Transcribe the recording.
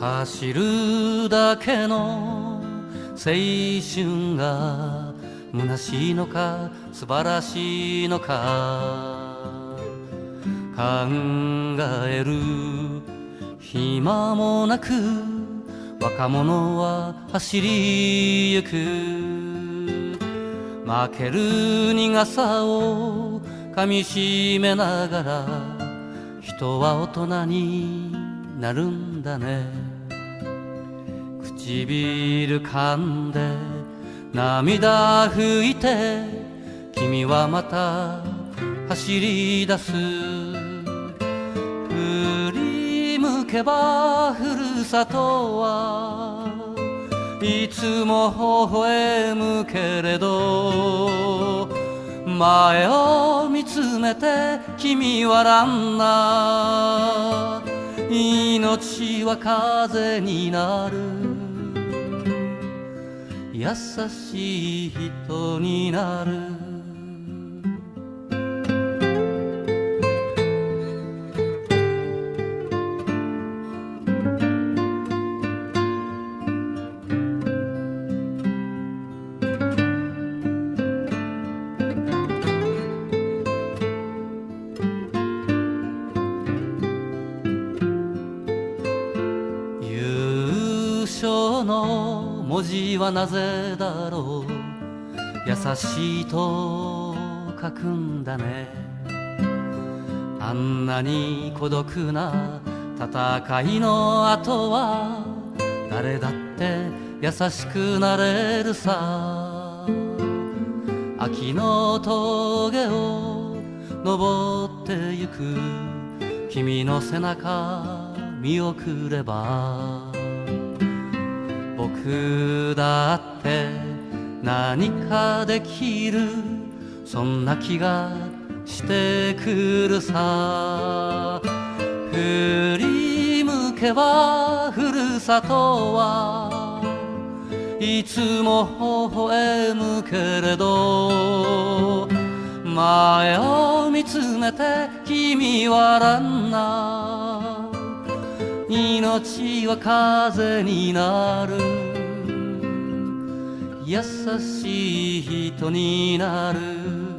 走るだけの青春が虚しいのか素晴らしいのか考える暇もなく若者は走りゆく。負ける苦さを噛みしめながら人は大人になるんだね。唇噛んで涙拭いて君はまた走り出す。振り向けばふるさとはいつも微笑むけれど前を見つめて君はランナー。命は風になる。優しい人になる。章の文字はなぜだろう。優しいと書くんだね。あんなに孤独な戦いの後は誰だって優しくなれるさ。秋の峠を登ってゆく。君の背中見送れば。僕だって何かできるそんな気がしてくるさ。振り向けばふるさとはいつも微笑むけれど前を見つめて君はランナー。命は風になる。優しい人になる。